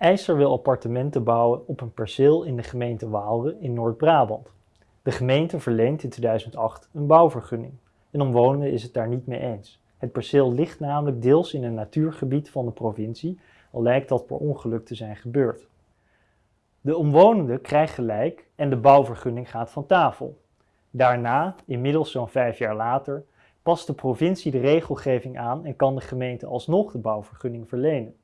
IJzer wil appartementen bouwen op een perceel in de gemeente Waalre in Noord-Brabant. De gemeente verleent in 2008 een bouwvergunning. Een omwonenden is het daar niet mee eens. Het perceel ligt namelijk deels in een natuurgebied van de provincie, al lijkt dat per ongeluk te zijn gebeurd. De omwonenden krijgen gelijk en de bouwvergunning gaat van tafel. Daarna, inmiddels zo'n vijf jaar later, past de provincie de regelgeving aan en kan de gemeente alsnog de bouwvergunning verlenen.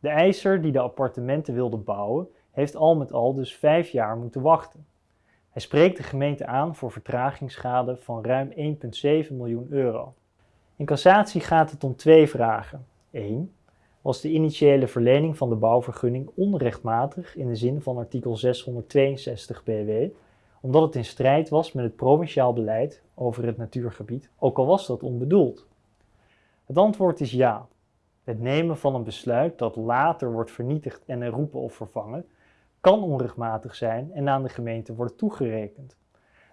De eiser die de appartementen wilde bouwen, heeft al met al dus vijf jaar moeten wachten. Hij spreekt de gemeente aan voor vertragingsschade van ruim 1,7 miljoen euro. In cassatie gaat het om twee vragen. 1. Was de initiële verlening van de bouwvergunning onrechtmatig in de zin van artikel 662 BW, omdat het in strijd was met het provinciaal beleid over het natuurgebied, ook al was dat onbedoeld? Het antwoord is ja. Het nemen van een besluit dat later wordt vernietigd en herroepen of vervangen, kan onrechtmatig zijn en aan de gemeente worden toegerekend.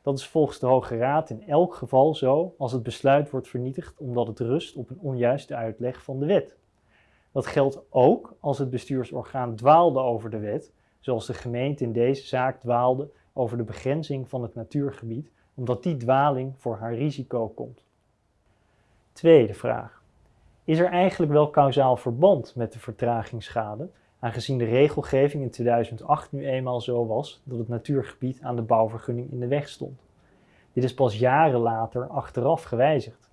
Dat is volgens de Hoge Raad in elk geval zo als het besluit wordt vernietigd omdat het rust op een onjuiste uitleg van de wet. Dat geldt ook als het bestuursorgaan dwaalde over de wet, zoals de gemeente in deze zaak dwaalde over de begrenzing van het natuurgebied, omdat die dwaling voor haar risico komt. Tweede vraag. Is er eigenlijk wel kausaal verband met de vertragingsschade, aangezien de regelgeving in 2008 nu eenmaal zo was dat het natuurgebied aan de bouwvergunning in de weg stond? Dit is pas jaren later achteraf gewijzigd.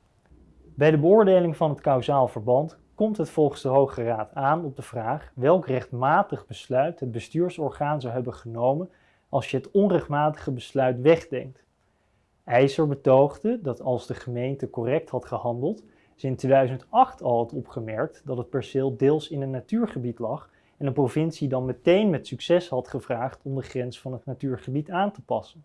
Bij de beoordeling van het kausaal verband komt het volgens de Hoge Raad aan op de vraag welk rechtmatig besluit het bestuursorgaan zou hebben genomen als je het onrechtmatige besluit wegdenkt. IJzer betoogde dat als de gemeente correct had gehandeld, ze in 2008 al had opgemerkt dat het perceel deels in een natuurgebied lag en de provincie dan meteen met succes had gevraagd om de grens van het natuurgebied aan te passen.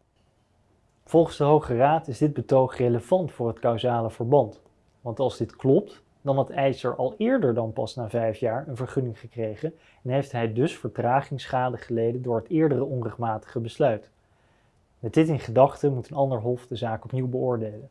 Volgens de Hoge Raad is dit betoog relevant voor het causale verband, want als dit klopt, dan had IJzer al eerder dan pas na vijf jaar een vergunning gekregen en heeft hij dus vertragingsschade geleden door het eerdere onrechtmatige besluit. Met dit in gedachten moet een ander hof de zaak opnieuw beoordelen.